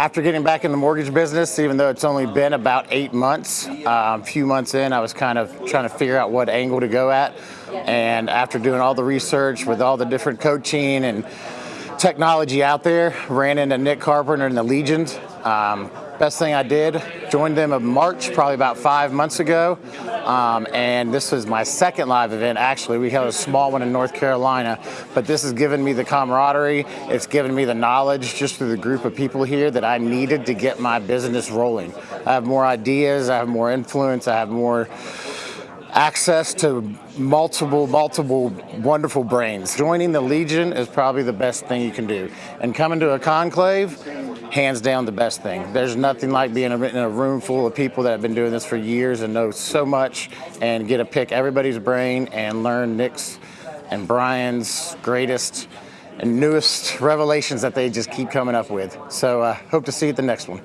after getting back in the mortgage business, even though it's only been about eight months, uh, a few months in, I was kind of trying to figure out what angle to go at. And after doing all the research with all the different coaching and technology out there, ran into Nick Carpenter and the Legions. Um, best thing I did, joined them in March, probably about five months ago. Um, and this was my second live event, actually. We held a small one in North Carolina, but this has given me the camaraderie. It's given me the knowledge just through the group of people here that I needed to get my business rolling. I have more ideas, I have more influence, I have more access to multiple, multiple wonderful brains. Joining the Legion is probably the best thing you can do. And coming to a conclave, hands down the best thing. There's nothing like being in a room full of people that have been doing this for years and know so much and get to pick everybody's brain and learn Nick's and Brian's greatest and newest revelations that they just keep coming up with. So uh, hope to see you at the next one.